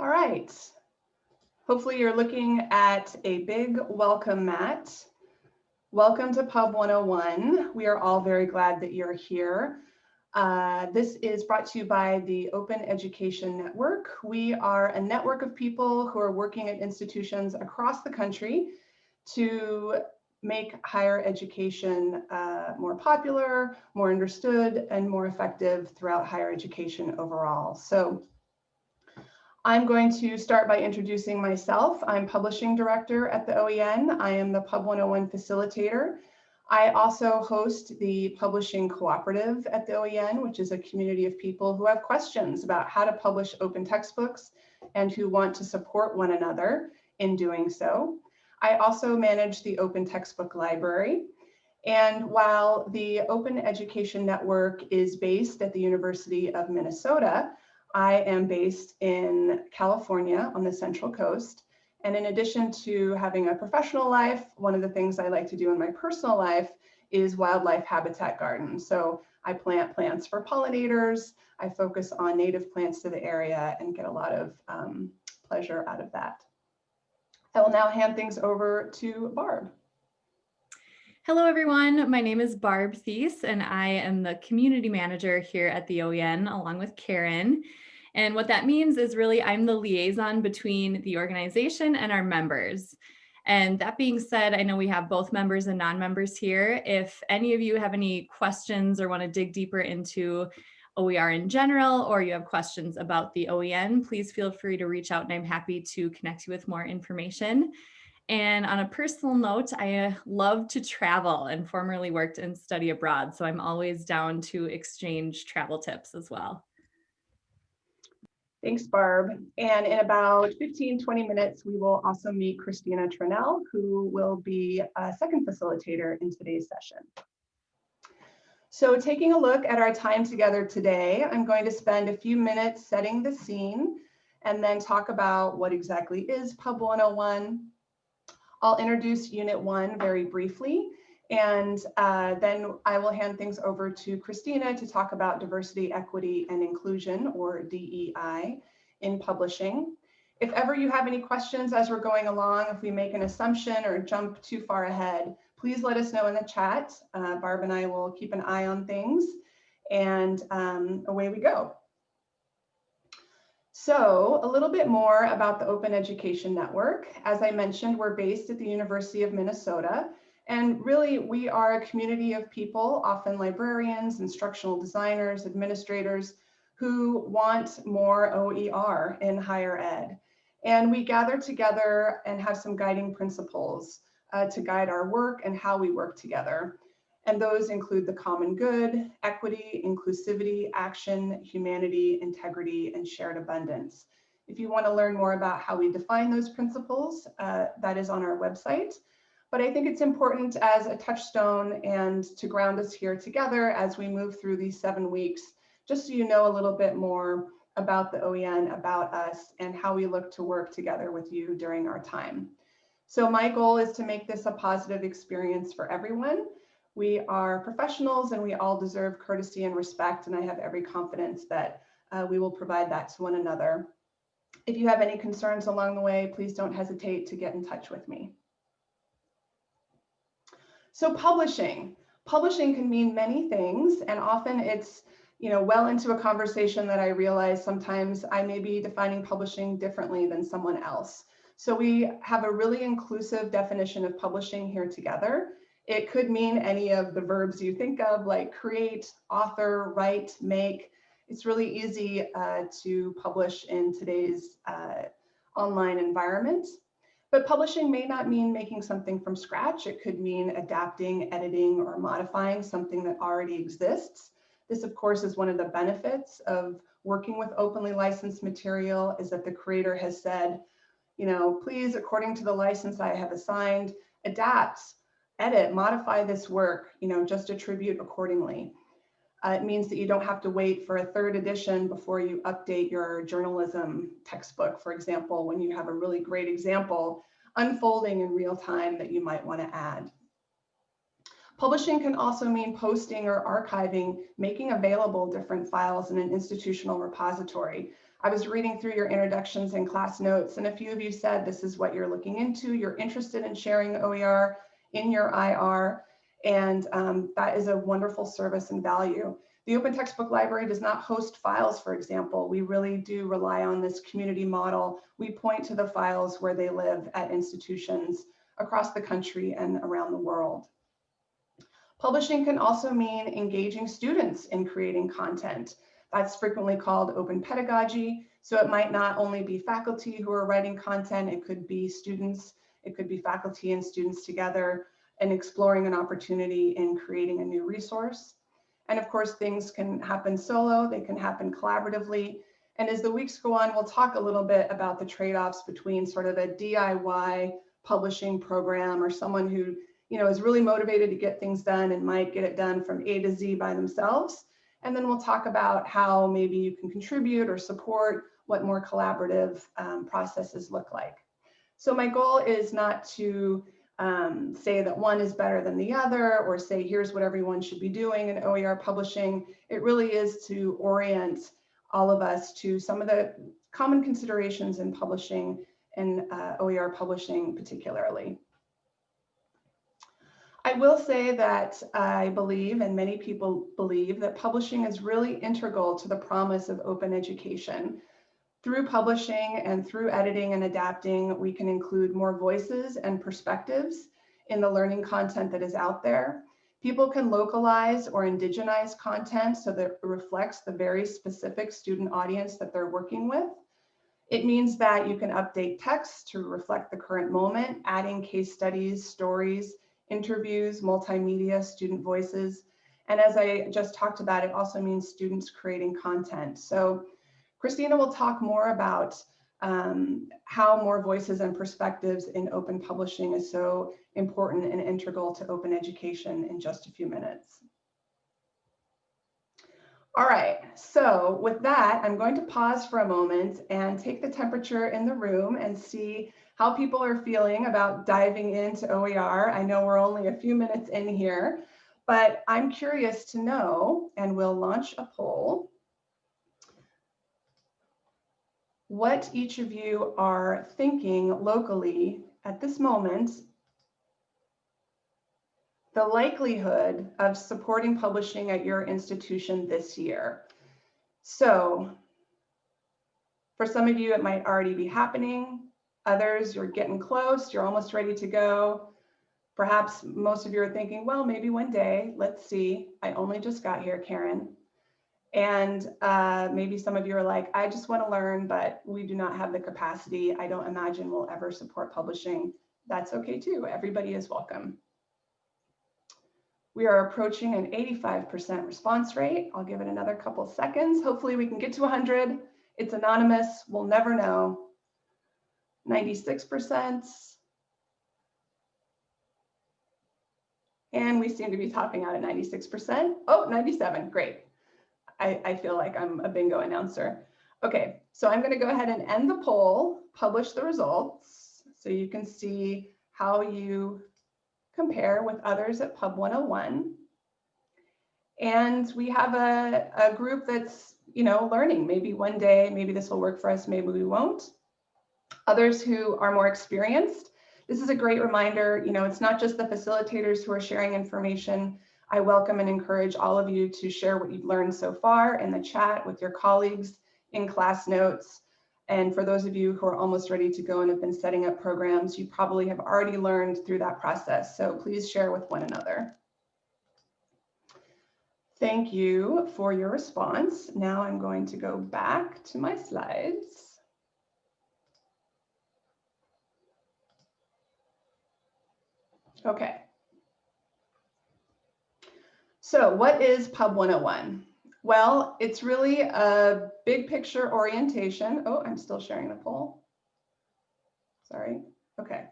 All right. Hopefully you're looking at a big welcome mat. Welcome to Pub 101. We are all very glad that you're here. Uh, this is brought to you by the Open Education Network. We are a network of people who are working at institutions across the country to make higher education uh, more popular, more understood, and more effective throughout higher education overall. So I'm going to start by introducing myself. I'm publishing director at the OEN. I am the Pub 101 facilitator. I also host the Publishing Cooperative at the OEN, which is a community of people who have questions about how to publish open textbooks and who want to support one another in doing so. I also manage the Open Textbook Library. And while the Open Education Network is based at the University of Minnesota, I am based in California on the Central Coast. And in addition to having a professional life, one of the things I like to do in my personal life is wildlife habitat gardens. So I plant plants for pollinators. I focus on native plants to the area and get a lot of um, pleasure out of that. I will now hand things over to Barb. Hello, everyone. My name is Barb Thies, and I am the community manager here at the OEN along with Karen. And what that means is really I'm the liaison between the organization and our members. And that being said, I know we have both members and non-members here. If any of you have any questions or want to dig deeper into OER in general, or you have questions about the OEN, please feel free to reach out and I'm happy to connect you with more information. And on a personal note, I uh, love to travel and formerly worked and study abroad. So I'm always down to exchange travel tips as well. Thanks, Barb. And in about 15, 20 minutes, we will also meet Christina Trunnell, who will be a second facilitator in today's session. So taking a look at our time together today, I'm going to spend a few minutes setting the scene and then talk about what exactly is Pub 101. I'll introduce Unit 1 very briefly, and uh, then I will hand things over to Christina to talk about diversity, equity, and inclusion, or DEI, in publishing. If ever you have any questions as we're going along, if we make an assumption or jump too far ahead, please let us know in the chat. Uh, Barb and I will keep an eye on things and um, away we go. So a little bit more about the Open Education Network. As I mentioned, we're based at the University of Minnesota. And really, we are a community of people, often librarians, instructional designers, administrators, who want more OER in higher ed. And we gather together and have some guiding principles uh, to guide our work and how we work together. And those include the common good, equity, inclusivity, action, humanity, integrity, and shared abundance. If you want to learn more about how we define those principles, uh, that is on our website. But I think it's important as a touchstone and to ground us here together as we move through these seven weeks, just so you know a little bit more about the OEN, about us, and how we look to work together with you during our time. So my goal is to make this a positive experience for everyone. We are professionals and we all deserve courtesy and respect, and I have every confidence that uh, we will provide that to one another. If you have any concerns along the way, please don't hesitate to get in touch with me. So publishing. Publishing can mean many things, and often it's you know, well into a conversation that I realize sometimes I may be defining publishing differently than someone else. So we have a really inclusive definition of publishing here together. It could mean any of the verbs you think of like create, author, write, make. It's really easy uh, to publish in today's uh, online environment. But publishing may not mean making something from scratch. It could mean adapting, editing, or modifying something that already exists. This, of course, is one of the benefits of working with openly licensed material is that the creator has said, you know, please, according to the license I have assigned, adapt, edit, modify this work, you know, just attribute accordingly. Uh, it means that you don't have to wait for a third edition before you update your journalism textbook, for example, when you have a really great example unfolding in real time that you might want to add. Publishing can also mean posting or archiving, making available different files in an institutional repository. I was reading through your introductions and class notes, and a few of you said this is what you're looking into. You're interested in sharing OER in your IR, and um, that is a wonderful service and value. The Open Textbook Library does not host files, for example. We really do rely on this community model. We point to the files where they live at institutions across the country and around the world. Publishing can also mean engaging students in creating content. That's frequently called open pedagogy. So it might not only be faculty who are writing content, it could be students, it could be faculty and students together and exploring an opportunity in creating a new resource. And of course, things can happen solo, they can happen collaboratively. And as the weeks go on, we'll talk a little bit about the trade-offs between sort of a DIY publishing program or someone who you know, is really motivated to get things done and might get it done from A to Z by themselves and then we'll talk about how maybe you can contribute or support what more collaborative um, processes look like. So my goal is not to um, say that one is better than the other or say here's what everyone should be doing in OER publishing. It really is to orient all of us to some of the common considerations in publishing and uh, OER publishing particularly. I will say that I believe, and many people believe, that publishing is really integral to the promise of open education. Through publishing and through editing and adapting, we can include more voices and perspectives in the learning content that is out there. People can localize or indigenize content so that it reflects the very specific student audience that they're working with. It means that you can update text to reflect the current moment, adding case studies, stories, interviews, multimedia, student voices. And as I just talked about, it also means students creating content. So Christina will talk more about um, how more voices and perspectives in open publishing is so important and integral to open education in just a few minutes. All right, so with that, I'm going to pause for a moment and take the temperature in the room and see how people are feeling about diving into OER. I know we're only a few minutes in here, but I'm curious to know, and we'll launch a poll, what each of you are thinking locally at this moment, the likelihood of supporting publishing at your institution this year. So for some of you, it might already be happening. Others, you're getting close, you're almost ready to go. Perhaps most of you are thinking, well, maybe one day, let's see. I only just got here, Karen. And uh, maybe some of you are like, I just want to learn, but we do not have the capacity. I don't imagine we'll ever support publishing. That's okay too. Everybody is welcome. We are approaching an 85% response rate. I'll give it another couple seconds. Hopefully we can get to 100. It's anonymous. We'll never know. 96%. And we seem to be topping out at 96%. Oh, 97, great. I, I feel like I'm a bingo announcer. Okay, so I'm gonna go ahead and end the poll, publish the results, so you can see how you compare with others at Pub 101. And we have a, a group that's, you know, learning. Maybe one day, maybe this will work for us, maybe we won't. Others who are more experienced, this is a great reminder, you know, it's not just the facilitators who are sharing information. I welcome and encourage all of you to share what you've learned so far in the chat with your colleagues in class notes. And for those of you who are almost ready to go and have been setting up programs, you probably have already learned through that process. So please share with one another. Thank you for your response. Now I'm going to go back to my slides. Okay. So what is Pub 101? Well, it's really a big picture orientation. Oh, I'm still sharing the poll. Sorry. Okay.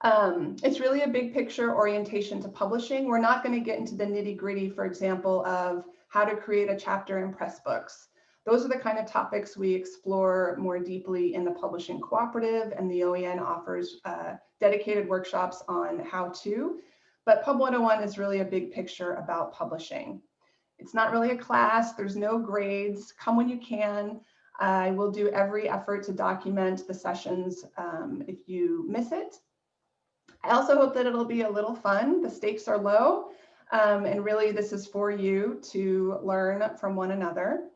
Um, it's really a big picture orientation to publishing. We're not going to get into the nitty gritty, for example, of how to create a chapter in Pressbooks. Those are the kind of topics we explore more deeply in the publishing cooperative and the OEN offers uh, dedicated workshops on how to, but Pub 101 is really a big picture about publishing. It's not really a class. There's no grades. Come when you can. I will do every effort to document the sessions um, if you miss it. I also hope that it'll be a little fun. The stakes are low. Um, and really, this is for you to learn from one another.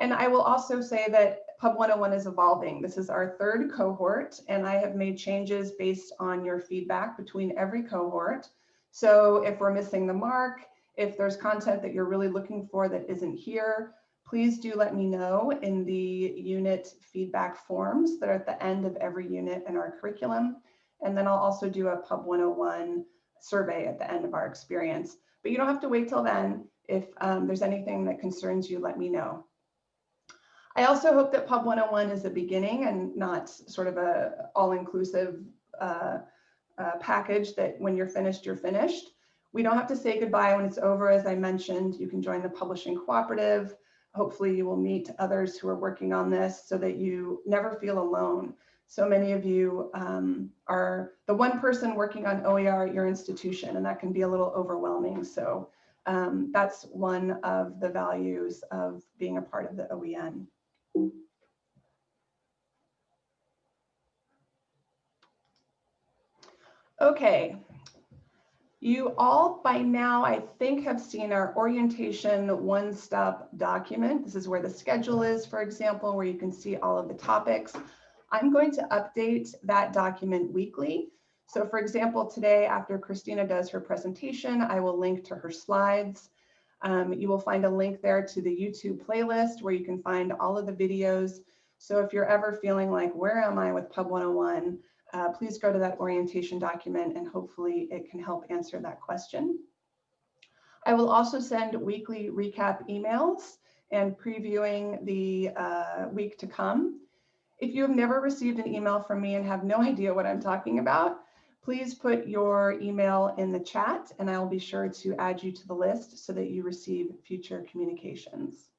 And I will also say that Pub 101 is evolving. This is our third cohort, and I have made changes based on your feedback between every cohort. So if we're missing the mark, if there's content that you're really looking for that isn't here, please do let me know in the unit feedback forms that are at the end of every unit in our curriculum. And then I'll also do a Pub 101 survey at the end of our experience. But you don't have to wait till then. If um, there's anything that concerns you, let me know. I also hope that Pub 101 is a beginning and not sort of a all-inclusive uh, uh, package that when you're finished, you're finished. We don't have to say goodbye when it's over. As I mentioned, you can join the publishing cooperative. Hopefully you will meet others who are working on this so that you never feel alone. So many of you um, are the one person working on OER at your institution, and that can be a little overwhelming. So um, that's one of the values of being a part of the OEN. Okay, you all by now, I think, have seen our orientation one-stop document. This is where the schedule is, for example, where you can see all of the topics. I'm going to update that document weekly. So for example, today after Christina does her presentation, I will link to her slides. Um, you will find a link there to the YouTube playlist where you can find all of the videos. So if you're ever feeling like, where am I with Pub 101? Uh, please go to that orientation document and hopefully it can help answer that question. I will also send weekly recap emails and previewing the uh, week to come. If you have never received an email from me and have no idea what I'm talking about, please put your email in the chat and I'll be sure to add you to the list so that you receive future communications.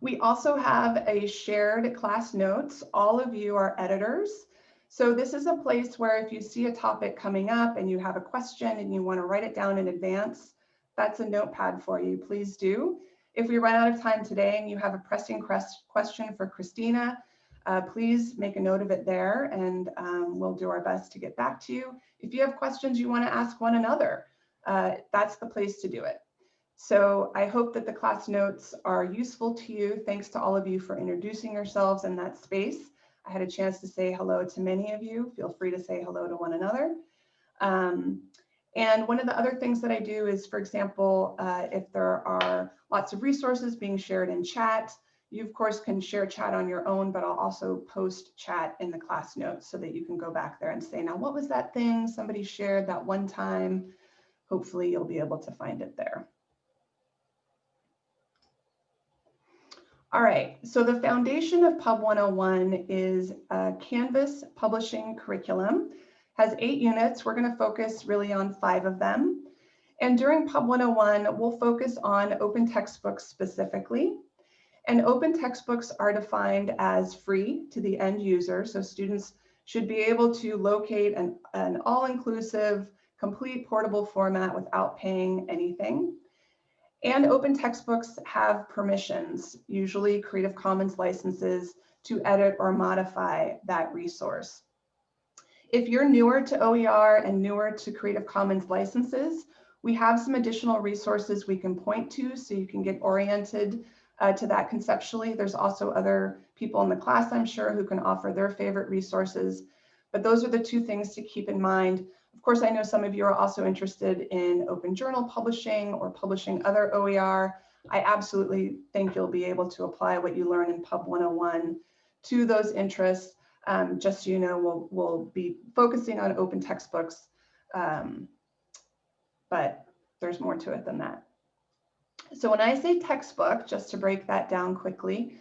We also have a shared class notes. All of you are editors. So this is a place where if you see a topic coming up and you have a question and you want to write it down in advance, that's a notepad for you. Please do. If we run out of time today and you have a pressing question for Christina, uh, please make a note of it there and um, we'll do our best to get back to you. If you have questions you want to ask one another, uh, that's the place to do it. So I hope that the class notes are useful to you. Thanks to all of you for introducing yourselves in that space. I had a chance to say hello to many of you. Feel free to say hello to one another. Um, and one of the other things that I do is, for example, uh, if there are lots of resources being shared in chat, you of course can share chat on your own, but I'll also post chat in the class notes so that you can go back there and say, now what was that thing somebody shared that one time? Hopefully you'll be able to find it there. All right, so the foundation of Pub 101 is a Canvas publishing curriculum has eight units. We're going to focus really on five of them. And during Pub 101, we'll focus on open textbooks specifically. And open textbooks are defined as free to the end user. So students should be able to locate an, an all-inclusive, complete portable format without paying anything. And open textbooks have permissions, usually Creative Commons licenses, to edit or modify that resource. If you're newer to OER and newer to Creative Commons licenses, we have some additional resources we can point to so you can get oriented uh, to that conceptually. There's also other people in the class, I'm sure, who can offer their favorite resources. But those are the two things to keep in mind. Of course, I know some of you are also interested in open journal publishing or publishing other OER. I absolutely think you'll be able to apply what you learn in Pub 101 to those interests um, just so you know, we'll, we'll be focusing on open textbooks, um, but there's more to it than that. So when I say textbook, just to break that down quickly,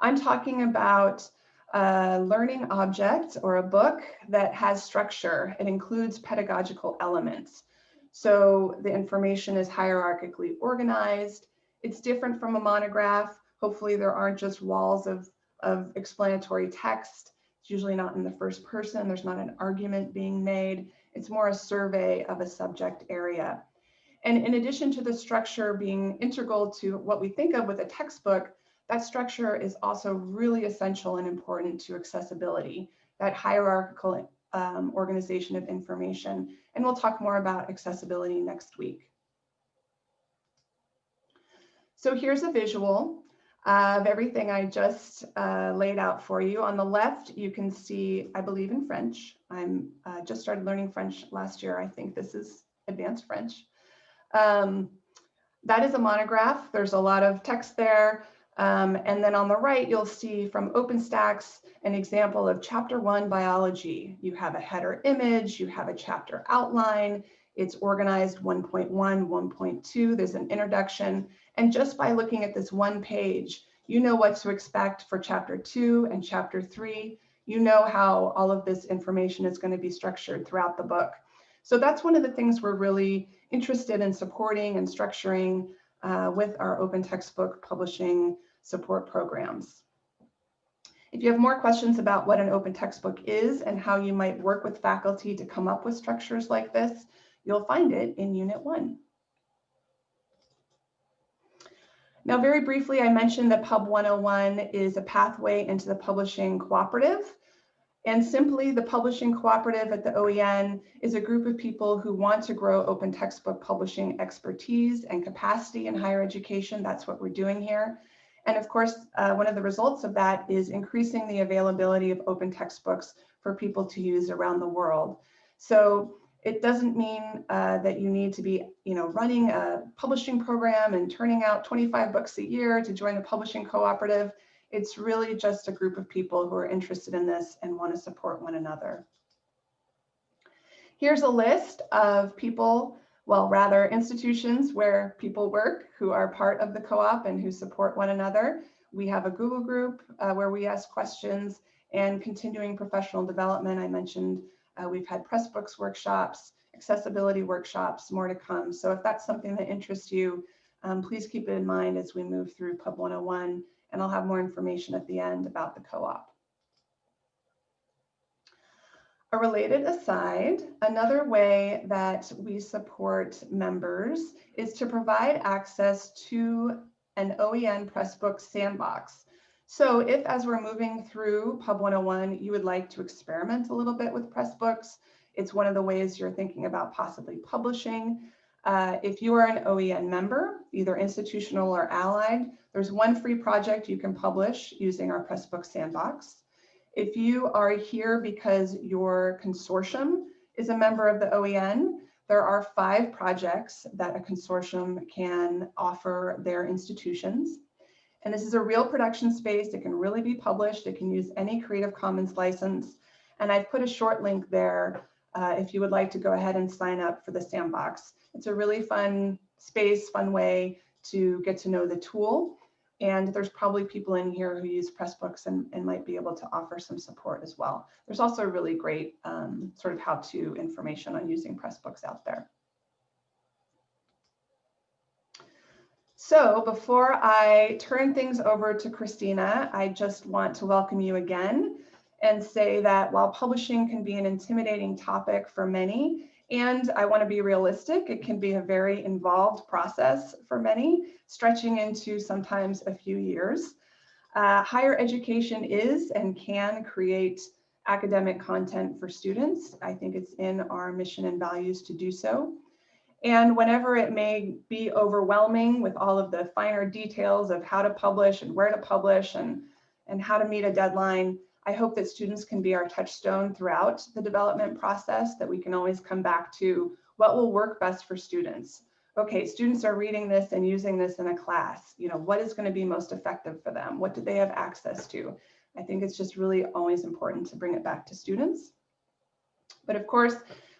I'm talking about a learning object or a book that has structure. It includes pedagogical elements. So the information is hierarchically organized. It's different from a monograph. Hopefully there aren't just walls of, of explanatory text. It's usually not in the first person. There's not an argument being made. It's more a survey of a subject area. And in addition to the structure being integral to what we think of with a textbook, that structure is also really essential and important to accessibility, that hierarchical um, organization of information. And we'll talk more about accessibility next week. So here's a visual of everything I just uh, laid out for you. On the left, you can see, I believe in French. I'm uh, just started learning French last year. I think this is advanced French. Um, that is a monograph. There's a lot of text there. Um, and then on the right, you'll see from OpenStax an example of chapter one biology. You have a header image, you have a chapter outline, it's organized 1.1, 1.2, there's an introduction. And just by looking at this one page, you know what to expect for chapter two and chapter three. You know how all of this information is going to be structured throughout the book. So that's one of the things we're really interested in supporting and structuring uh, with our open textbook publishing support programs. If you have more questions about what an open textbook is and how you might work with faculty to come up with structures like this, you'll find it in Unit 1. Now, very briefly, I mentioned that Pub 101 is a pathway into the publishing cooperative. And simply, the Publishing Cooperative at the OEN is a group of people who want to grow open textbook publishing expertise and capacity in higher education. That's what we're doing here. And of course, uh, one of the results of that is increasing the availability of open textbooks for people to use around the world. So it doesn't mean uh, that you need to be, you know, running a publishing program and turning out 25 books a year to join a publishing cooperative. It's really just a group of people who are interested in this and want to support one another. Here's a list of people, well, rather institutions where people work who are part of the co-op and who support one another. We have a Google group uh, where we ask questions and continuing professional development. I mentioned uh, we've had Pressbooks workshops, accessibility workshops, more to come. So if that's something that interests you, um, please keep it in mind as we move through Pub 101 and I'll have more information at the end about the co-op. A related aside, another way that we support members is to provide access to an OEN Pressbook sandbox. So if as we're moving through Pub 101, you would like to experiment a little bit with Pressbooks, it's one of the ways you're thinking about possibly publishing. Uh, if you are an OEN member, either institutional or allied, there's one free project you can publish using our Pressbook Sandbox. If you are here because your consortium is a member of the OEN, there are five projects that a consortium can offer their institutions. And this is a real production space. It can really be published. It can use any Creative Commons license. And I've put a short link there uh, if you would like to go ahead and sign up for the sandbox. It's a really fun space, fun way to get to know the tool. And there's probably people in here who use Pressbooks and, and might be able to offer some support as well. There's also really great um, sort of how-to information on using Pressbooks out there. So before I turn things over to Christina, I just want to welcome you again and say that while publishing can be an intimidating topic for many, and I want to be realistic, it can be a very involved process for many, stretching into sometimes a few years. Uh, higher education is and can create academic content for students. I think it's in our mission and values to do so. And whenever it may be overwhelming with all of the finer details of how to publish and where to publish and, and how to meet a deadline, I hope that students can be our touchstone throughout the development process, that we can always come back to what will work best for students. Okay, students are reading this and using this in a class. You know, what is going to be most effective for them? What do they have access to? I think it's just really always important to bring it back to students. But of course,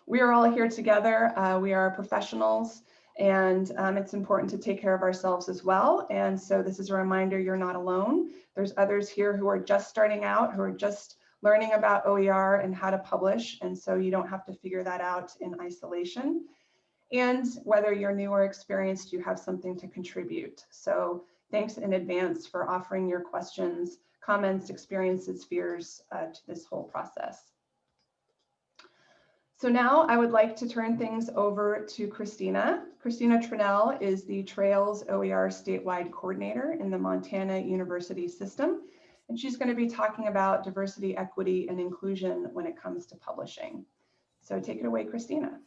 we are all here together. Uh, we are professionals and um, it's important to take care of ourselves as well. And so this is a reminder you're not alone. There's others here who are just starting out, who are just learning about OER and how to publish. And so you don't have to figure that out in isolation. And whether you're new or experienced, you have something to contribute. So thanks in advance for offering your questions, comments, experiences, fears uh, to this whole process. So now I would like to turn things over to Christina. Christina Trunnell is the Trails OER statewide coordinator in the Montana University system. And she's going to be talking about diversity, equity, and inclusion when it comes to publishing. So take it away, Christina.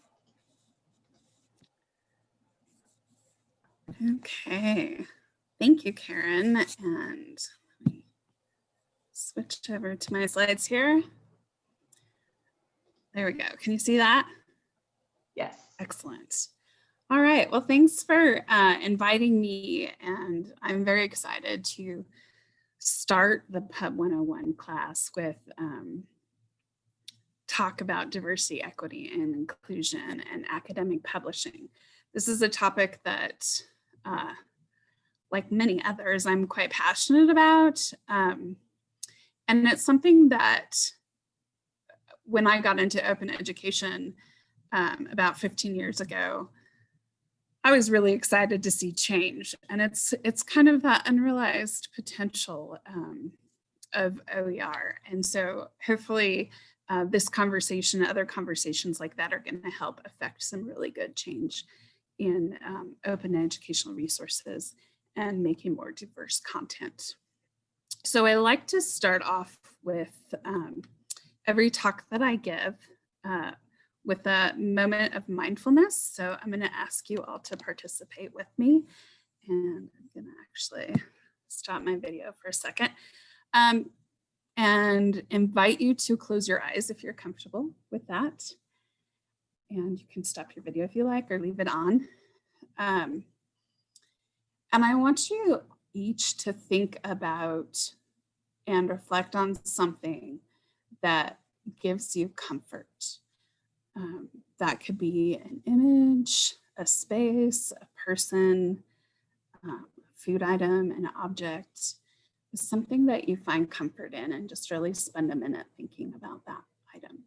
Okay, thank you, Karen. And let me switch over to my slides here. There we go. Can you see that? Yes. Excellent. All right. Well, thanks for uh, inviting me. And I'm very excited to start the Pub 101 class with um, talk about diversity, equity, and inclusion and academic publishing. This is a topic that, uh, like many others, I'm quite passionate about. Um, and it's something that when I got into open education um, about 15 years ago, I was really excited to see change. And it's it's kind of that unrealized potential um, of OER. And so hopefully uh, this conversation, other conversations like that are going to help affect some really good change in um, open educational resources and making more diverse content. So I like to start off with um, every talk that I give uh, with a moment of mindfulness. So I'm going to ask you all to participate with me. And I'm going to actually stop my video for a second um, and invite you to close your eyes if you're comfortable with that. And you can stop your video if you like or leave it on. Um, and I want you each to think about and reflect on something that gives you comfort. Um, that could be an image, a space, a person, um, food item, an object, something that you find comfort in and just really spend a minute thinking about that item.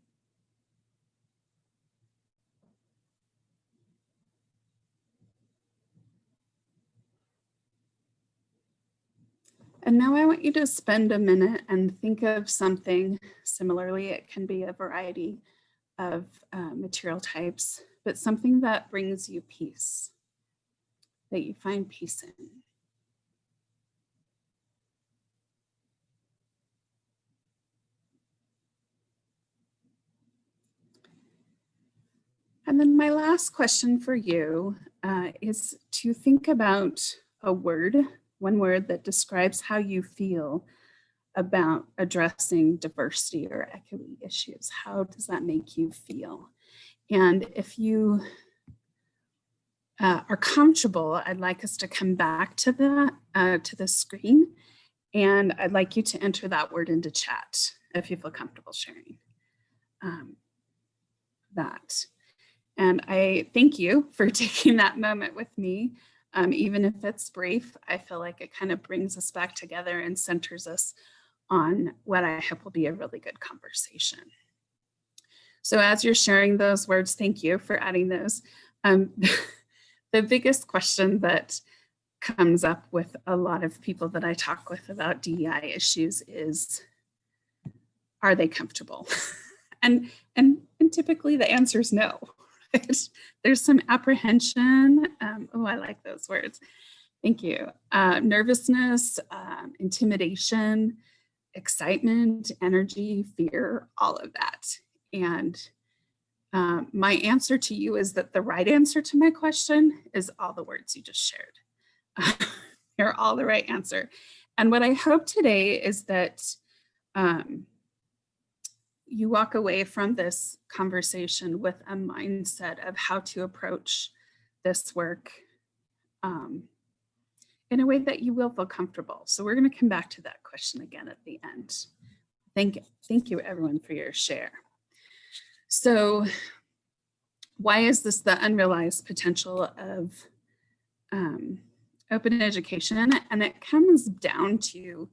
And now I want you to spend a minute and think of something similarly. It can be a variety of uh, material types, but something that brings you peace, that you find peace in. And then my last question for you uh, is to think about a word one word that describes how you feel about addressing diversity or equity issues. How does that make you feel? And if you uh, are comfortable, I'd like us to come back to the, uh, to the screen and I'd like you to enter that word into chat if you feel comfortable sharing um, that. And I thank you for taking that moment with me. Um, even if it's brief, I feel like it kind of brings us back together and centers us on what I hope will be a really good conversation. So as you're sharing those words, thank you for adding those. Um, the biggest question that comes up with a lot of people that I talk with about DEI issues is, are they comfortable? and, and, and typically the answer is no, There's some apprehension. Um, oh, I like those words. Thank you. Uh, nervousness, um, intimidation, excitement, energy, fear, all of that. And um, my answer to you is that the right answer to my question is all the words you just shared. They're all the right answer. And what I hope today is that um, you walk away from this conversation with a mindset of how to approach this work um, in a way that you will feel comfortable. So we're going to come back to that question again at the end. Thank, you. thank you everyone for your share. So why is this the unrealized potential of um, open education? And it comes down to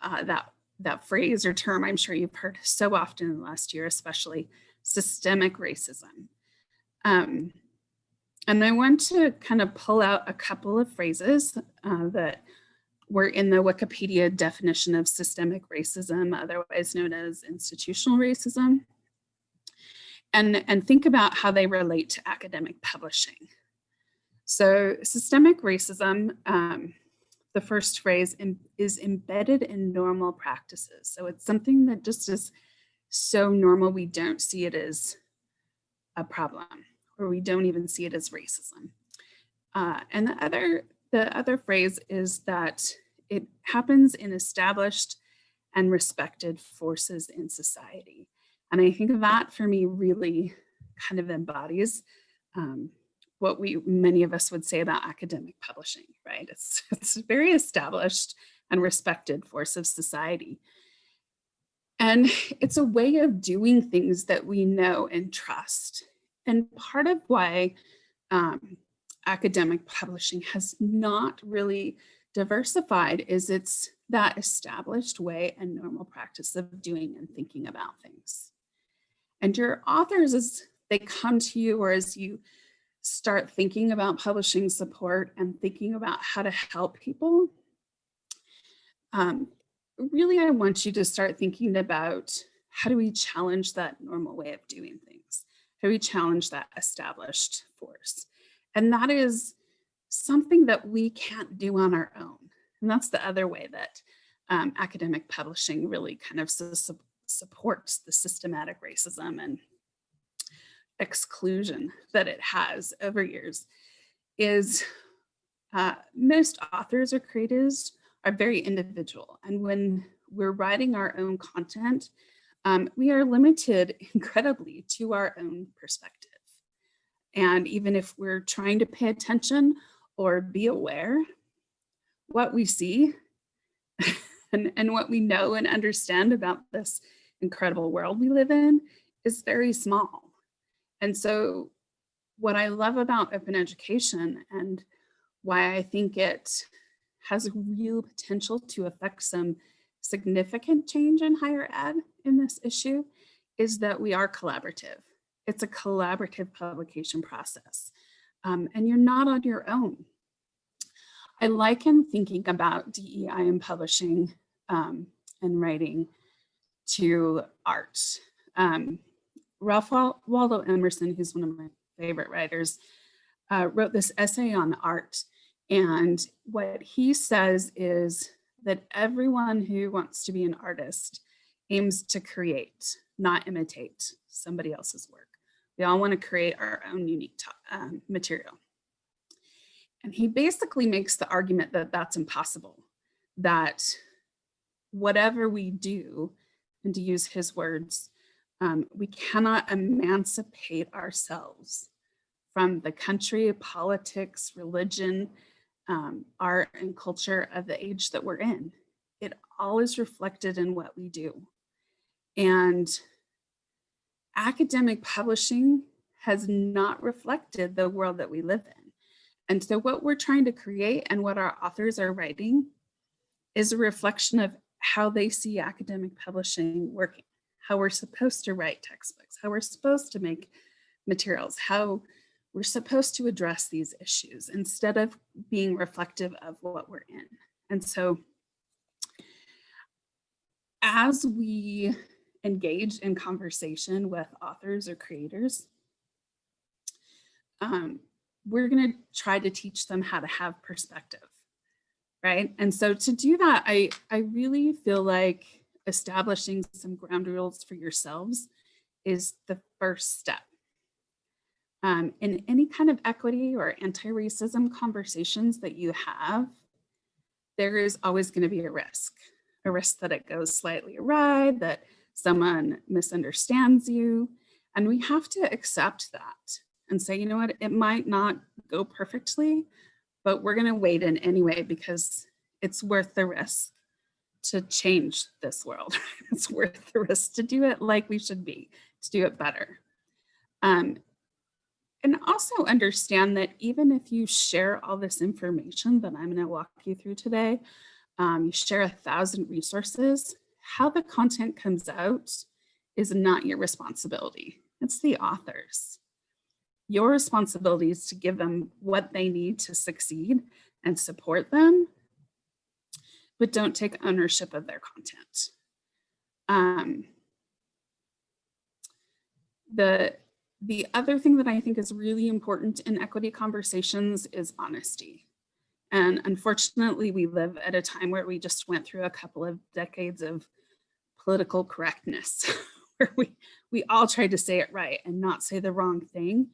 uh, that that phrase or term I'm sure you've heard so often in the last year, especially systemic racism. Um, and I want to kind of pull out a couple of phrases uh, that were in the Wikipedia definition of systemic racism, otherwise known as institutional racism. and, and think about how they relate to academic publishing. So systemic racism, um, the first phrase em- is embedded in normal practices. So it's something that just is so normal we don't see it as a problem or we don't even see it as racism. Uh, and the other, the other phrase is that it happens in established and respected forces in society. And I think that for me really kind of embodies um, what we many of us would say about academic publishing, right? It's, it's a very established and respected force of society. And it's a way of doing things that we know and trust. And part of why um, academic publishing has not really diversified is it's that established way and normal practice of doing and thinking about things. And your authors, as they come to you or as you start thinking about publishing support and thinking about how to help people, um, really, I want you to start thinking about how do we challenge that normal way of doing things? How do we challenge that established force? And that is something that we can't do on our own. And that's the other way that um, academic publishing really kind of su supports the systematic racism and exclusion that it has over years is uh, most authors or creators are very individual. And when we're writing our own content, um, we are limited incredibly to our own perspective. And even if we're trying to pay attention or be aware, what we see and, and what we know and understand about this incredible world we live in is very small. And so what I love about open education and why I think it has real potential to affect some significant change in higher ed in this issue is that we are collaborative. It's a collaborative publication process um, and you're not on your own. I liken thinking about DEI and publishing um, and writing to art. Um, Ralph Waldo Emerson, who's one of my favorite writers, uh, wrote this essay on art. And what he says is that everyone who wants to be an artist aims to create, not imitate somebody else's work. We all want to create our own unique um, material. And he basically makes the argument that that's impossible, that whatever we do, and to use his words, um, we cannot emancipate ourselves from the country, politics, religion, um, art, and culture of the age that we're in. It all is reflected in what we do. And academic publishing has not reflected the world that we live in. And so what we're trying to create and what our authors are writing is a reflection of how they see academic publishing working how we're supposed to write textbooks, how we're supposed to make materials, how we're supposed to address these issues instead of being reflective of what we're in. And so as we engage in conversation with authors or creators, um, we're going to try to teach them how to have perspective, right? And so to do that, I, I really feel like establishing some ground rules for yourselves is the first step. Um, in any kind of equity or anti-racism conversations that you have, there is always going to be a risk, a risk that it goes slightly awry, that someone misunderstands you. And we have to accept that and say, you know what, it might not go perfectly, but we're going to wait in anyway because it's worth the risk to change this world. it's worth the risk to do it like we should be, to do it better. Um, and also understand that even if you share all this information that I'm going to walk you through today, um, you share a thousand resources, how the content comes out is not your responsibility. It's the authors. Your responsibility is to give them what they need to succeed and support them but don't take ownership of their content. Um, The, the other thing that I think is really important in equity conversations is honesty. And unfortunately, we live at a time where we just went through a couple of decades of political correctness, where we, we all tried to say it right and not say the wrong thing.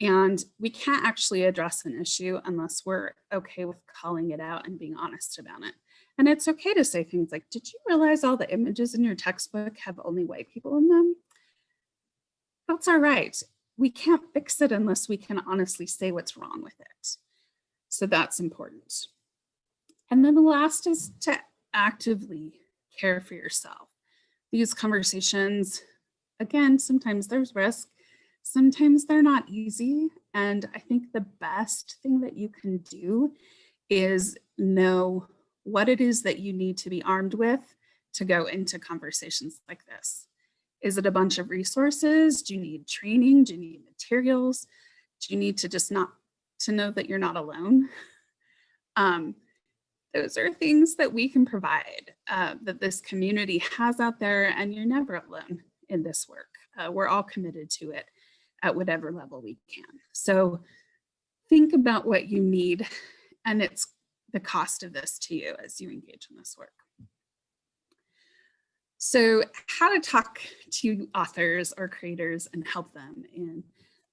And we can't actually address an issue unless we're okay with calling it out and being honest about it. And it's okay to say things like, did you realize all the images in your textbook have only white people in them? That's all right. We can't fix it unless we can honestly say what's wrong with it. So that's important. And then the last is to actively care for yourself. These conversations, again, sometimes there's risk, sometimes they're not easy. And I think the best thing that you can do is know what it is that you need to be armed with to go into conversations like this. Is it a bunch of resources? Do you need training? Do you need materials? Do you need to just not to know that you're not alone? Um, those are things that we can provide uh, that this community has out there and you're never alone in this work. Uh, we're all committed to it at whatever level we can. So think about what you need and it's the cost of this to you as you engage in this work. So how to talk to authors or creators and help them in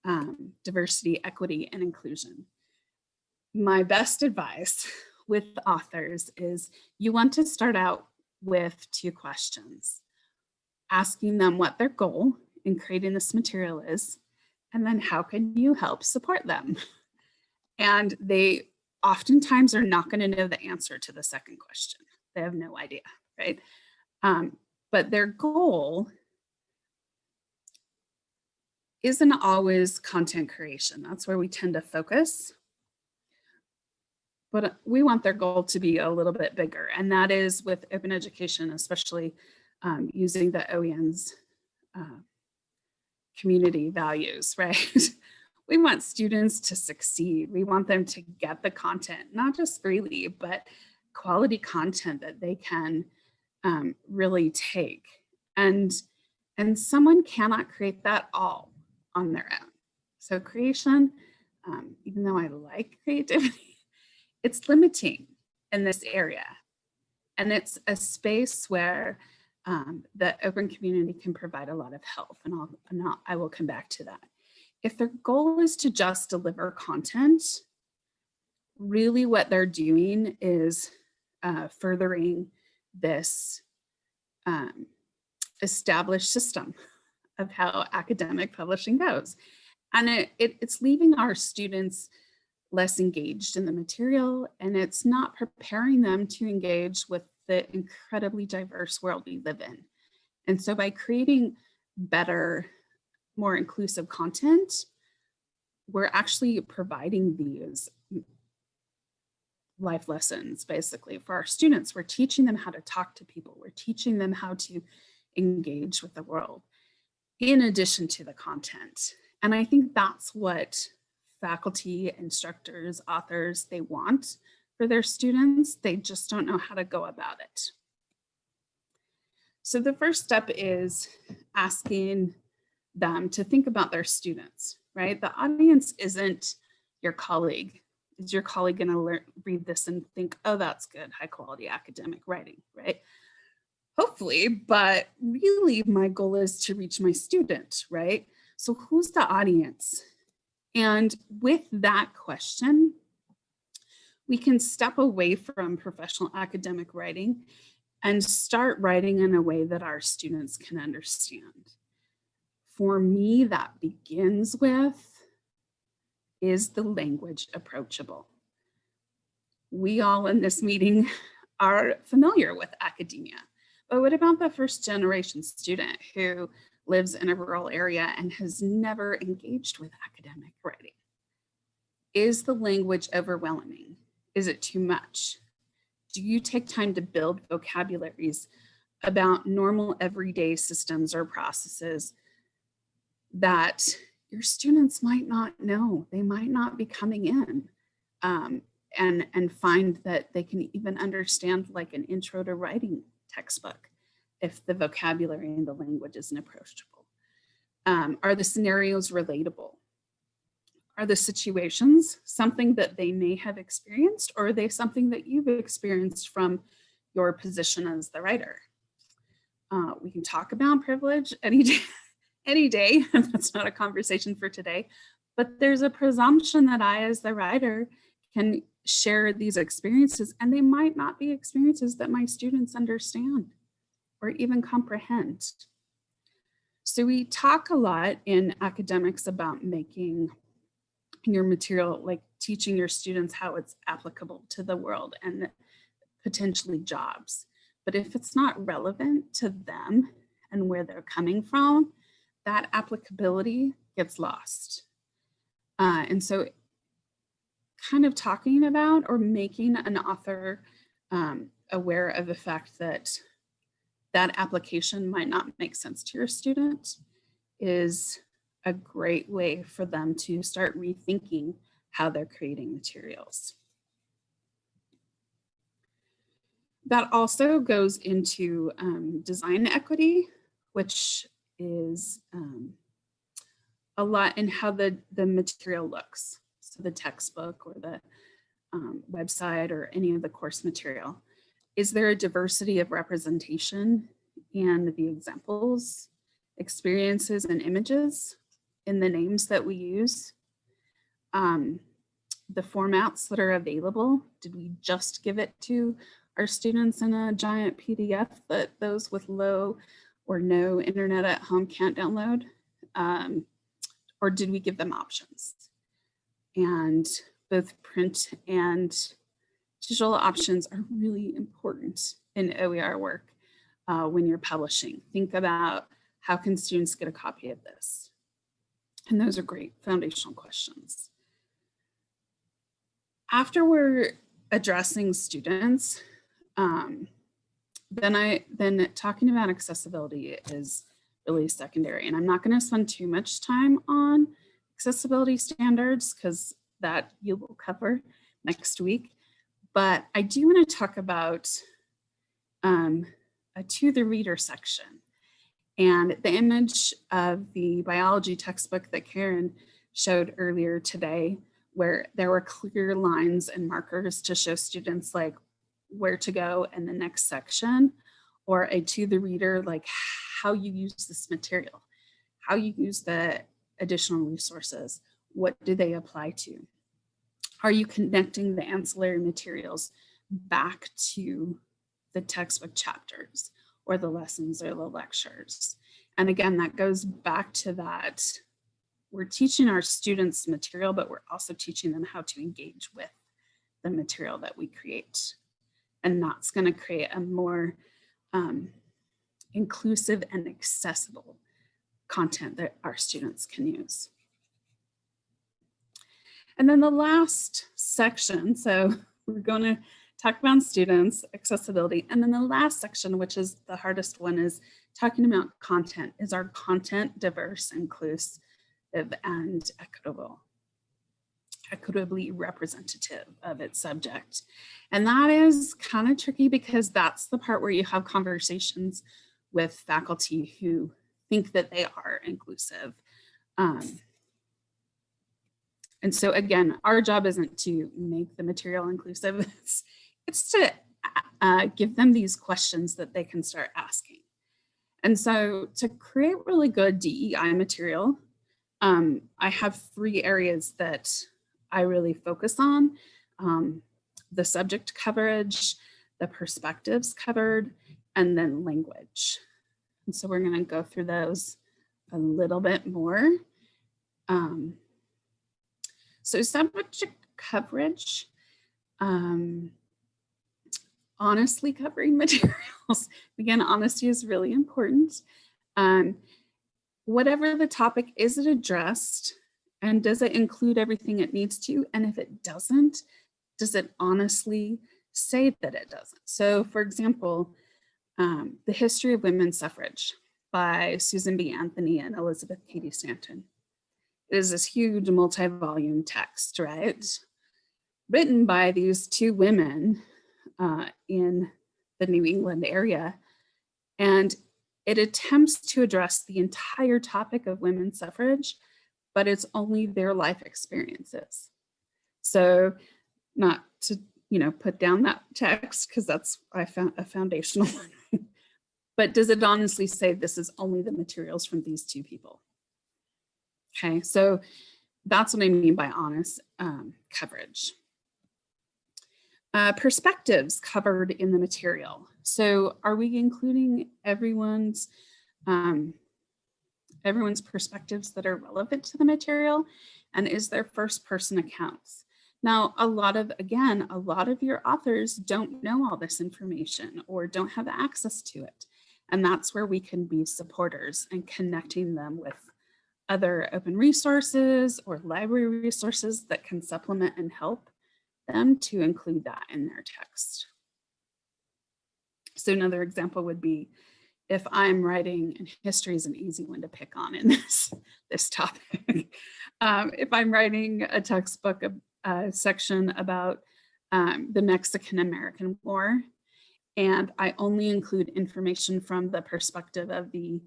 um, diversity, equity, and inclusion. My best advice with authors is you want to start out with two questions. Asking them what their goal in creating this material is, and then how can you help support them? And they oftentimes are not going to know the answer to the second question. They have no idea, right? Um, but their goal isn't always content creation. That's where we tend to focus. But we want their goal to be a little bit bigger, and that is with open education, especially um, using the OEN's uh, community values, right? We want students to succeed. We want them to get the content, not just freely, but quality content that they can um, really take. And, and someone cannot create that all on their own. So creation, um, even though I like creativity, it's limiting in this area. And it's a space where um, the open community can provide a lot of help and, I'll, and I'll, I will come back to that. If their goal is to just deliver content, really what they're doing is uh, furthering this um, established system of how academic publishing goes. And it, it, it's leaving our students less engaged in the material and it's not preparing them to engage with the incredibly diverse world we live in. And so by creating better, more inclusive content, we're actually providing these life lessons basically for our students. We're teaching them how to talk to people. We're teaching them how to engage with the world in addition to the content. And I think that's what faculty, instructors, authors, they want for their students. They just don't know how to go about it. So the first step is asking them to think about their students, right? The audience isn't your colleague is your colleague going to read this and think, oh, that's good, high quality academic writing, right? Hopefully, but really my goal is to reach my student, right? So who's the audience? And with that question, we can step away from professional academic writing and start writing in a way that our students can understand. For me, that begins with is the language approachable? We all in this meeting are familiar with academia, but what about the first generation student who lives in a rural area and has never engaged with academic writing? Is the language overwhelming? Is it too much? Do you take time to build vocabularies about normal everyday systems or processes that your students might not know. They might not be coming in um, and, and find that they can even understand like an intro to writing textbook if the vocabulary and the language isn't approachable. Um, are the scenarios relatable? Are the situations something that they may have experienced or are they something that you've experienced from your position as the writer? Uh, we can talk about privilege any day, any day, and that's not a conversation for today, but there's a presumption that I, as the writer, can share these experiences and they might not be experiences that my students understand or even comprehend. So we talk a lot in academics about making your material, like teaching your students how it's applicable to the world and potentially jobs. But if it's not relevant to them and where they're coming from, that applicability gets lost. Uh, and so kind of talking about or making an author um, aware of the fact that that application might not make sense to your student is a great way for them to start rethinking how they're creating materials. That also goes into um, design equity, which is um, a lot in how the, the material looks. So the textbook or the um, website or any of the course material. Is there a diversity of representation and the examples, experiences, and images in the names that we use? Um, the formats that are available, did we just give it to our students in a giant PDF that those with low or no internet at home can't download? Um, or did we give them options? And both print and digital options are really important in OER work uh, when you're publishing. Think about how can students get a copy of this? And those are great foundational questions. After we're addressing students, um, then I then talking about accessibility is really secondary. And I'm not going to spend too much time on accessibility standards because that you will cover next week. But I do want to talk about um, a to the reader section. And the image of the biology textbook that Karen showed earlier today, where there were clear lines and markers to show students like where to go in the next section, or a to the reader, like how you use this material, how you use the additional resources, what do they apply to? Are you connecting the ancillary materials back to the textbook chapters or the lessons or the lectures? And again, that goes back to that we're teaching our students material, but we're also teaching them how to engage with the material that we create. And that's going to create a more um, inclusive and accessible content that our students can use. And then the last section, so we're going to talk about students, accessibility, and then the last section, which is the hardest one, is talking about content. Is our content diverse, inclusive, and equitable? Equitably representative of its subject. And that is kind of tricky because that's the part where you have conversations with faculty who think that they are inclusive. Um, and so again, our job isn't to make the material inclusive, it's, it's to uh, give them these questions that they can start asking. And so to create really good DEI material, um, I have three areas that I really focus on. Um, the subject coverage, the perspectives covered, and then language. And so we're going to go through those a little bit more. Um, so subject coverage, um, honestly covering materials. Again, honesty is really important. Um, whatever the topic, is it addressed? And does it include everything it needs to? And if it doesn't, does it honestly say that it doesn't? So for example, um, The History of Women's Suffrage by Susan B. Anthony and Elizabeth Cady Stanton. It is this huge multi-volume text, right? Written by these two women uh, in the New England area. And it attempts to address the entire topic of women's suffrage, but it's only their life experiences. So not to, you know, put down that text because that's I found a foundational one. but does it honestly say this is only the materials from these two people? Okay, so that's what I mean by honest um, coverage. Uh, perspectives covered in the material. So are we including everyone's um, everyone's perspectives that are relevant to the material? And is there first person accounts? Now, a lot of, again, a lot of your authors don't know all this information or don't have access to it. And that's where we can be supporters and connecting them with other open resources or library resources that can supplement and help them to include that in their text. So another example would be if I'm writing, and history is an easy one to pick on in this, this topic. um, if I'm writing a textbook section about um, the Mexican-American War, and I only include information from the perspective of the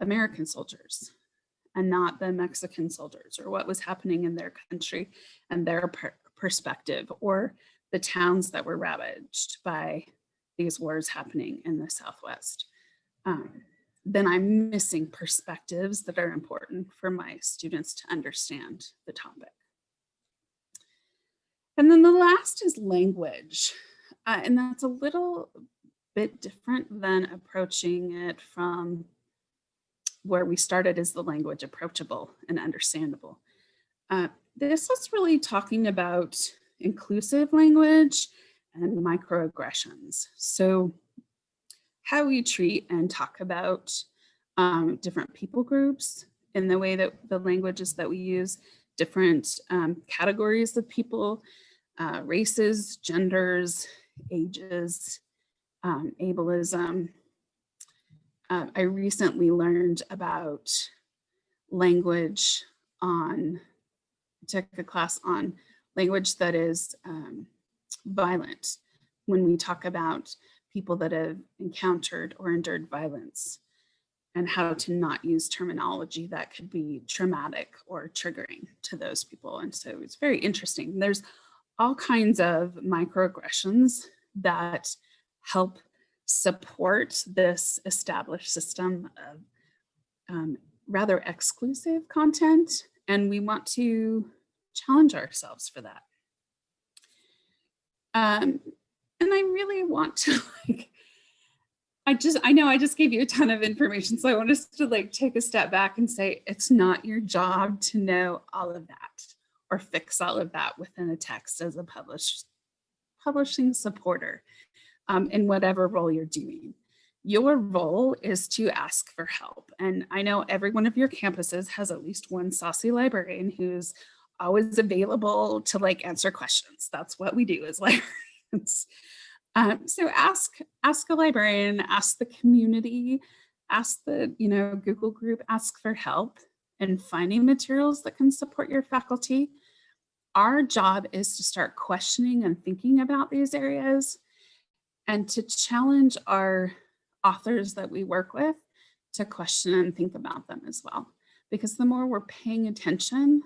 American soldiers and not the Mexican soldiers or what was happening in their country and their per perspective or the towns that were ravaged by these wars happening in the Southwest. Um, then I'm missing perspectives that are important for my students to understand the topic. And then the last is language. Uh, and that's a little bit different than approaching it from where we started is the language approachable and understandable. Uh, this is really talking about inclusive language and microaggressions. So how we treat and talk about um, different people groups in the way that the languages that we use, different um, categories of people, uh, races, genders, ages, um, ableism. Uh, I recently learned about language on, took a class on language that is um, violent when we talk about people that have encountered or endured violence and how to not use terminology that could be traumatic or triggering to those people. And so it's very interesting. There's all kinds of microaggressions that help support this established system of um, rather exclusive content. And we want to challenge ourselves for that. Um, and I really want to like, I just, I know I just gave you a ton of information. So I want us to like take a step back and say, it's not your job to know all of that or fix all of that within a text as a published publishing supporter um, in whatever role you're doing. Your role is to ask for help. And I know every one of your campuses has at least one saucy librarian who's always available to like answer questions. That's what we do as librarians. Um, so ask, ask a librarian, ask the community, ask the, you know, Google group, ask for help in finding materials that can support your faculty. Our job is to start questioning and thinking about these areas and to challenge our authors that we work with to question and think about them as well. Because the more we're paying attention,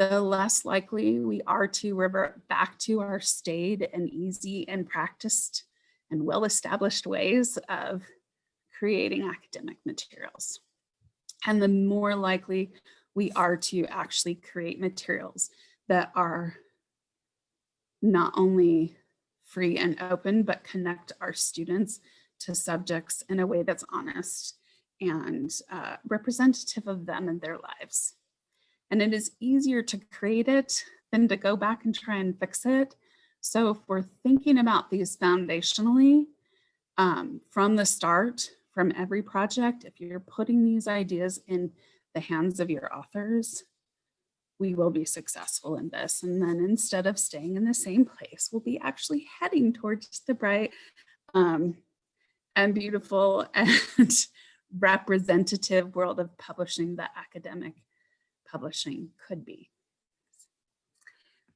the less likely we are to revert back to our staid and easy and practiced and well-established ways of creating academic materials. And the more likely we are to actually create materials that are not only free and open, but connect our students to subjects in a way that's honest and uh, representative of them and their lives. And it is easier to create it than to go back and try and fix it. So if we're thinking about these foundationally um, from the start, from every project, if you're putting these ideas in the hands of your authors, we will be successful in this. And then instead of staying in the same place, we'll be actually heading towards the bright um, and beautiful and representative world of publishing that academic publishing could be.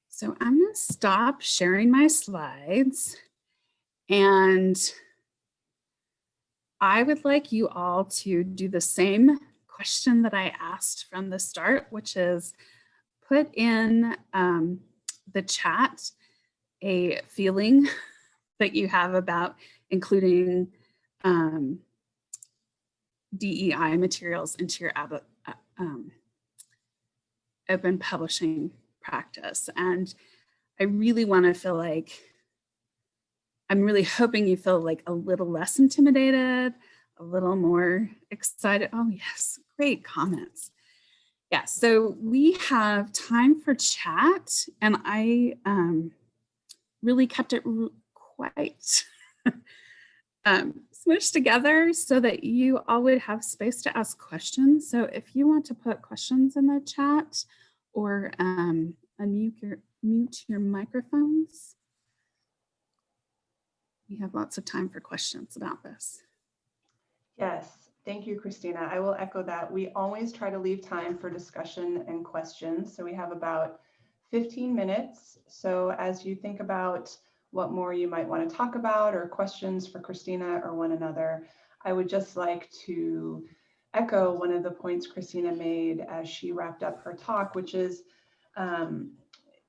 So I'm going to stop sharing my slides and I would like you all to do the same question that I asked from the start, which is put in um, the chat a feeling that you have about including um, DEI materials into your uh, um, open publishing practice. And I really want to feel like, I'm really hoping you feel like a little less intimidated, a little more excited. Oh yes, great comments. Yeah, so we have time for chat and I um, really kept it quite um, smushed together so that you all would have space to ask questions. So if you want to put questions in the chat or um, unmute your, mute your microphones, we have lots of time for questions about this. Yes, thank you, Christina. I will echo that. We always try to leave time for discussion and questions. So we have about 15 minutes. So as you think about what more you might want to talk about or questions for Christina or one another, I would just like to echo one of the points Christina made as she wrapped up her talk, which is, um,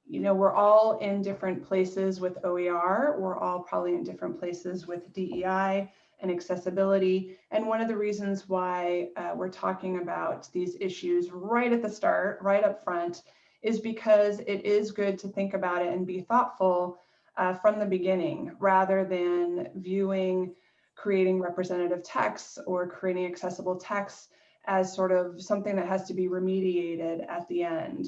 you know, we're all in different places with OER. We're all probably in different places with DEI and accessibility. And one of the reasons why uh, we're talking about these issues right at the start, right up front, is because it is good to think about it and be thoughtful uh, from the beginning rather than viewing creating representative texts or creating accessible texts as sort of something that has to be remediated at the end.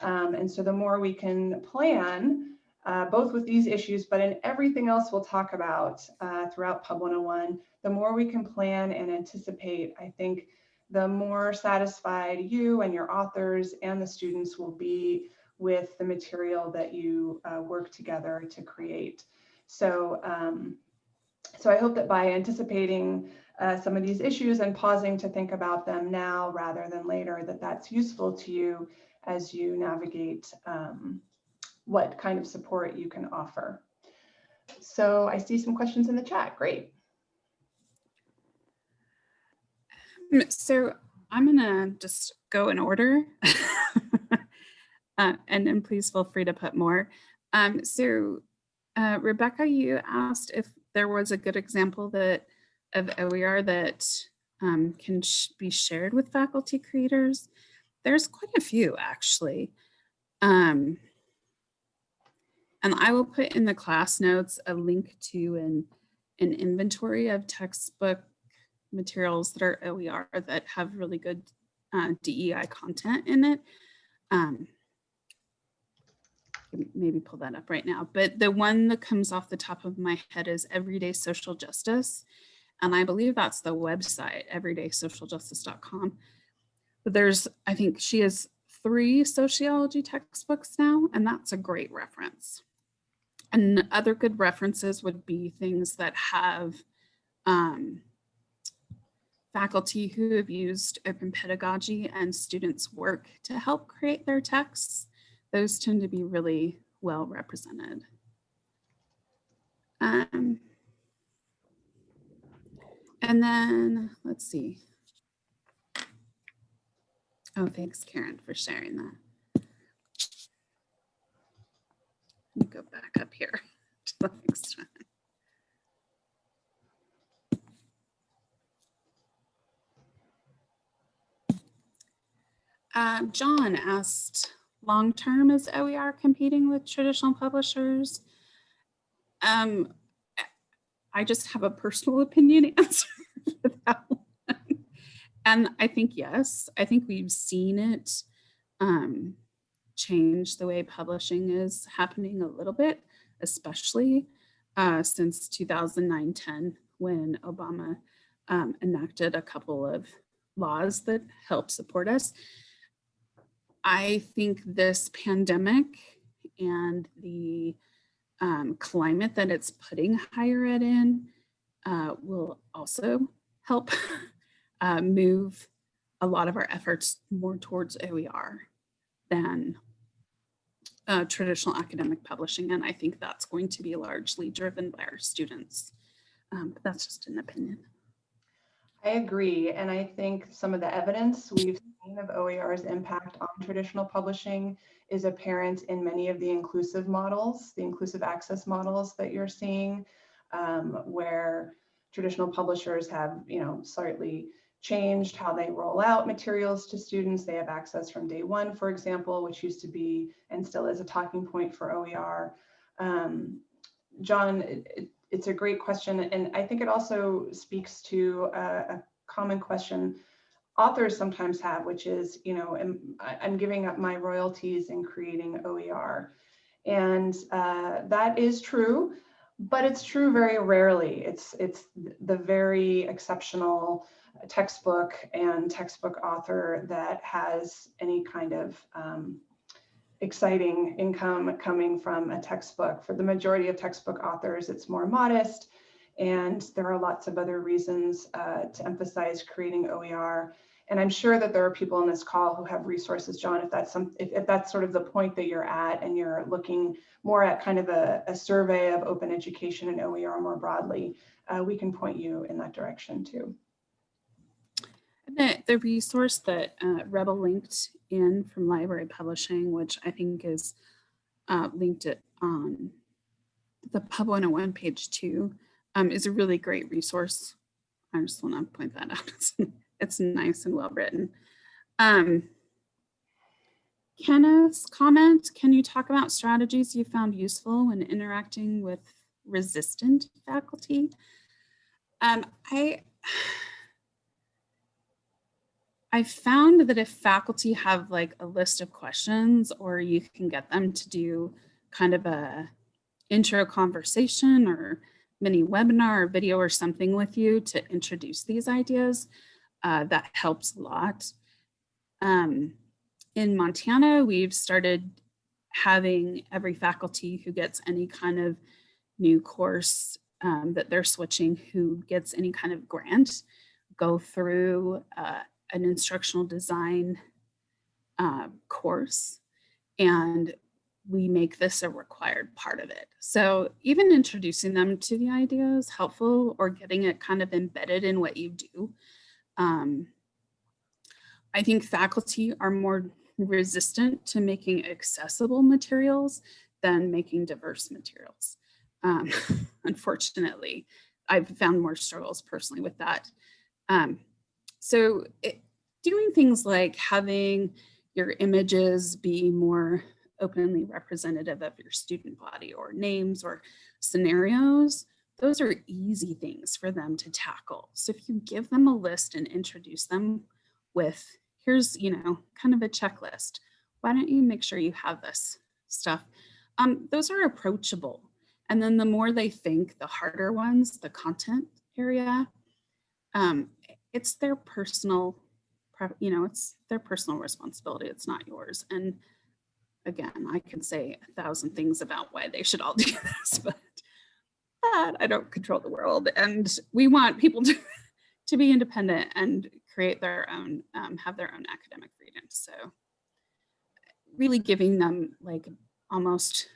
Um, and so the more we can plan, uh, both with these issues, but in everything else we'll talk about uh, throughout Pub 101, the more we can plan and anticipate, I think the more satisfied you and your authors and the students will be with the material that you uh, work together to create. So, um, so I hope that by anticipating uh, some of these issues and pausing to think about them now rather than later, that that's useful to you as you navigate um, what kind of support you can offer. So I see some questions in the chat. Great. So I'm gonna just go in order. uh, and then please feel free to put more. Um, so uh, Rebecca, you asked if there was a good example that of OER that um, can sh be shared with faculty creators. There's quite a few actually. Um, and I will put in the class notes a link to an, an inventory of textbook materials that are OER that have really good uh, DEI content in it. Um, maybe pull that up right now, but the one that comes off the top of my head is Everyday Social Justice. And I believe that's the website, everydaysocialjustice.com. But there's, I think she has three sociology textbooks now, and that's a great reference. And other good references would be things that have um, faculty who have used open pedagogy and students work to help create their texts those tend to be really well represented. Um, and then let's see. Oh, thanks, Karen, for sharing that. Let me go back up here to the next one. Uh, John asked, long term is OER competing with traditional publishers? Um, I just have a personal opinion answer for that one. And I think yes, I think we've seen it um, change the way publishing is happening a little bit, especially uh, since 2009-10 when Obama um, enacted a couple of laws that help support us. I think this pandemic and the um, climate that it's putting higher ed in uh, will also help uh, move a lot of our efforts more towards OER than uh, traditional academic publishing. And I think that's going to be largely driven by our students. Um, but that's just an opinion. I agree. And I think some of the evidence we've of OER's impact on traditional publishing is apparent in many of the inclusive models, the inclusive access models that you're seeing, um, where traditional publishers have, you know, slightly changed how they roll out materials to students. They have access from day one, for example, which used to be and still is a talking point for OER. Um, John, it, it, it's a great question. And I think it also speaks to a, a common question authors sometimes have, which is, you know, am, I'm giving up my royalties in creating OER. And uh, that is true, but it's true very rarely. It's, it's the very exceptional textbook and textbook author that has any kind of um, exciting income coming from a textbook. For the majority of textbook authors, it's more modest. And there are lots of other reasons uh, to emphasize creating OER. And I'm sure that there are people in this call who have resources, John, if that's some, if, if that's sort of the point that you're at and you're looking more at kind of a, a survey of open education and OER more broadly, uh, we can point you in that direction too. The, the resource that uh, Rebel linked in from library publishing, which I think is uh, linked it on the Pub 101 page two, um, is a really great resource. I just want to point that out. It's, nice and well written. Um, Kenneth's comment, can you talk about strategies you found useful when interacting with resistant faculty? Um, I, I found that if faculty have like a list of questions or you can get them to do kind of a intro conversation or mini webinar or video or something with you to introduce these ideas, uh, that helps a lot. Um, in Montana, we've started having every faculty who gets any kind of new course um, that they're switching, who gets any kind of grant, go through uh, an instructional design uh, course and we make this a required part of it. So even introducing them to the idea is helpful or getting it kind of embedded in what you do. Um, I think faculty are more resistant to making accessible materials than making diverse materials. Um, unfortunately, I've found more struggles personally with that. Um, so it, doing things like having your images be more openly representative of your student body or names or scenarios, those are easy things for them to tackle. So if you give them a list and introduce them with, here's, you know, kind of a checklist, why don't you make sure you have this stuff? Um, those are approachable. And then the more they think, the harder ones, the content area, um, it's their personal, you know, it's their personal responsibility. It's not yours. And again, I can say a thousand things about why they should all do this, but I don't control the world. And we want people to, to be independent and create their own, um, have their own academic freedom. So really giving them like almost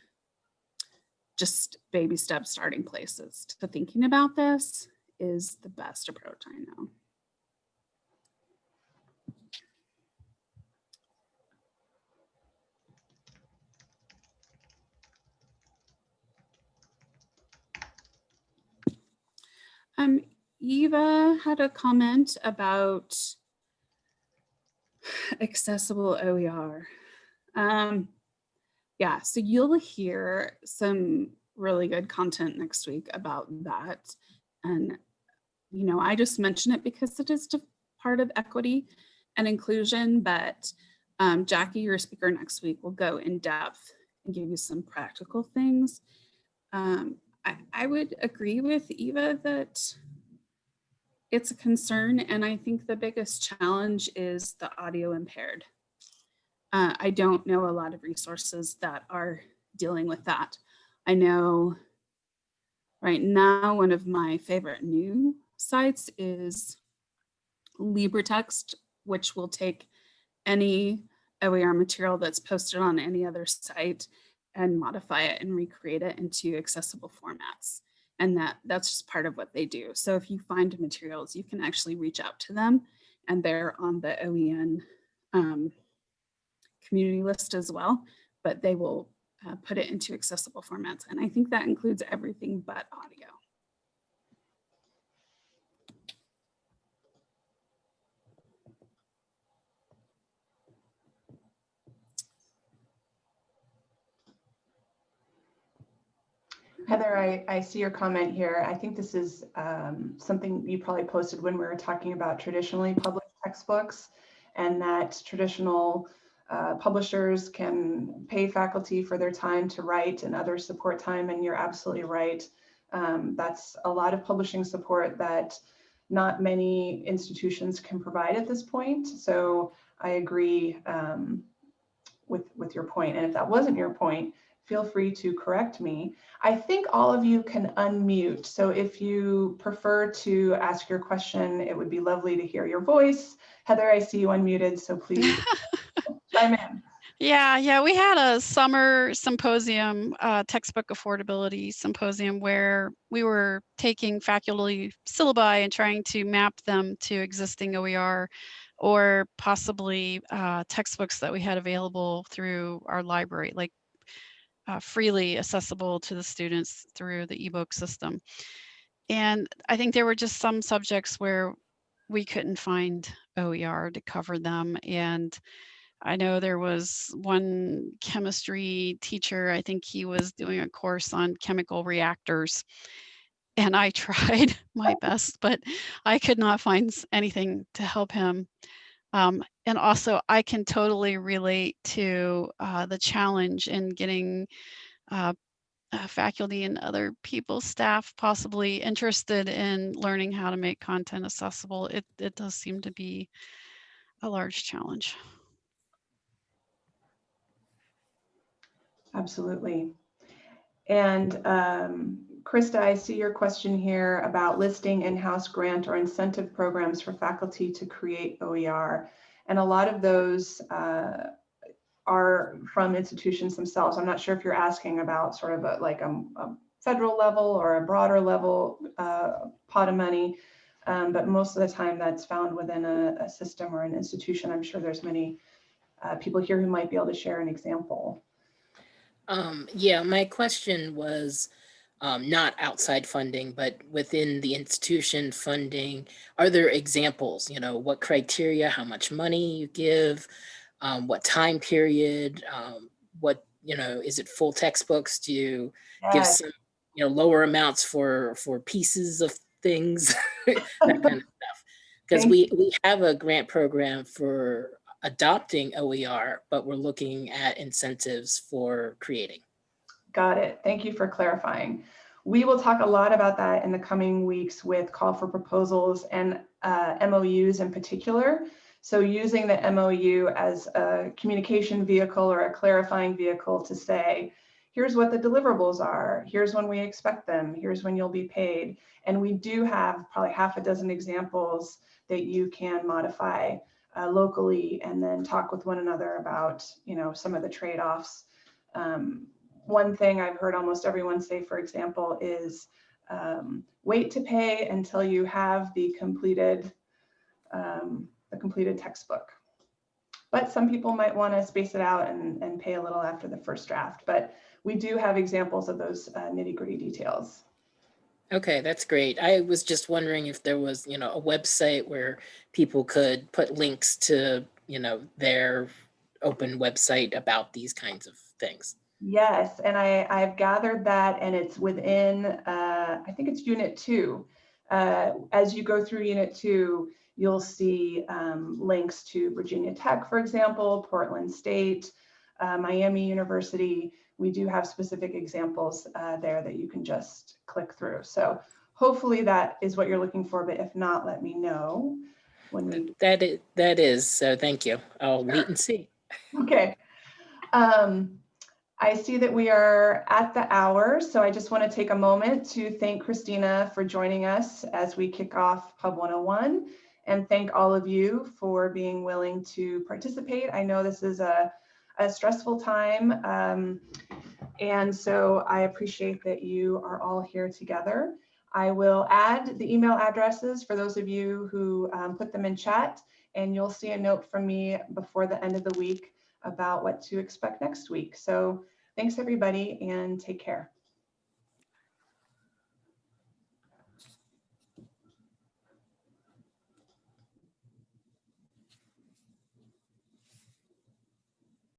just baby step starting places to thinking about this is the best approach I know. Um, Eva had a comment about accessible OER. Um, yeah, so you'll hear some really good content next week about that. And, you know, I just mention it because it is part of equity and inclusion, but um, Jackie, your speaker next week, will go in depth and give you some practical things. Um, I, I would agree with Eva that it's a concern. And I think the biggest challenge is the audio impaired. Uh, I don't know a lot of resources that are dealing with that. I know right now, one of my favorite new sites is LibreText, which will take any OER material that's posted on any other site and modify it and recreate it into accessible formats. and that that's just part of what they do. So if you find materials, you can actually reach out to them and they're on the OEN um, community list as well, but they will uh, put it into accessible formats. And I think that includes everything but audio. Heather, I, I see your comment here. I think this is um, something you probably posted when we were talking about traditionally published textbooks and that traditional uh, publishers can pay faculty for their time to write and other support time. And you're absolutely right. Um, that's a lot of publishing support that not many institutions can provide at this point. So I agree um, with, with your point. And if that wasn't your point, feel free to correct me. I think all of you can unmute. So if you prefer to ask your question, it would be lovely to hear your voice. Heather, I see you unmuted, so please chime in. Yeah, yeah, we had a summer symposium, uh, textbook affordability symposium, where we were taking faculty syllabi and trying to map them to existing OER or possibly uh, textbooks that we had available through our library, like uh, freely accessible to the students through the ebook system. And I think there were just some subjects where we couldn't find OER to cover them. And I know there was one chemistry teacher, I think he was doing a course on chemical reactors. And I tried my best, but I could not find anything to help him. Um, and also, I can totally relate to uh, the challenge in getting uh, uh, faculty and other people, staff possibly interested in learning how to make content accessible. It, it does seem to be a large challenge. Absolutely. And um, Krista, I see your question here about listing in-house grant or incentive programs for faculty to create OER. And a lot of those uh, are from institutions themselves. I'm not sure if you're asking about sort of a, like a, a federal level or a broader level uh, pot of money. Um, but most of the time that's found within a, a system or an institution. I'm sure there's many uh, people here who might be able to share an example. Um, yeah, my question was um, not outside funding, but within the institution funding, are there examples, you know, what criteria, how much money you give, um, what time period, um, what, you know, is it full textbooks? Do you give some, you know, lower amounts for, for pieces of things, that kind of stuff? Because we, we have a grant program for adopting OER, but we're looking at incentives for creating. Got it. Thank you for clarifying. We will talk a lot about that in the coming weeks with call for proposals and uh, MOUs in particular. So using the MOU as a communication vehicle or a clarifying vehicle to say, here's what the deliverables are, here's when we expect them, here's when you'll be paid. And we do have probably half a dozen examples that you can modify uh, locally and then talk with one another about, you know, some of the trade-offs. Um, one thing I've heard almost everyone say, for example, is um, wait to pay until you have the completed um, the completed textbook. But some people might want to space it out and, and pay a little after the first draft. But we do have examples of those uh, nitty gritty details. Okay, that's great. I was just wondering if there was, you know, a website where people could put links to, you know, their open website about these kinds of things. Yes, and I, I've gathered that and it's within, uh, I think it's unit two. Uh, as you go through unit two, you'll see um, links to Virginia Tech, for example, Portland State, uh, Miami University. We do have specific examples uh, there that you can just click through. So hopefully that is what you're looking for, but if not, let me know when we That is, that is, so thank you. I'll wait and see. Okay. Um, I see that we are at the hour, so I just want to take a moment to thank Christina for joining us as we kick off Pub 101 and thank all of you for being willing to participate. I know this is a, a stressful time, um, and so I appreciate that you are all here together. I will add the email addresses for those of you who um, put them in chat, and you'll see a note from me before the end of the week about what to expect next week. So thanks everybody and take care.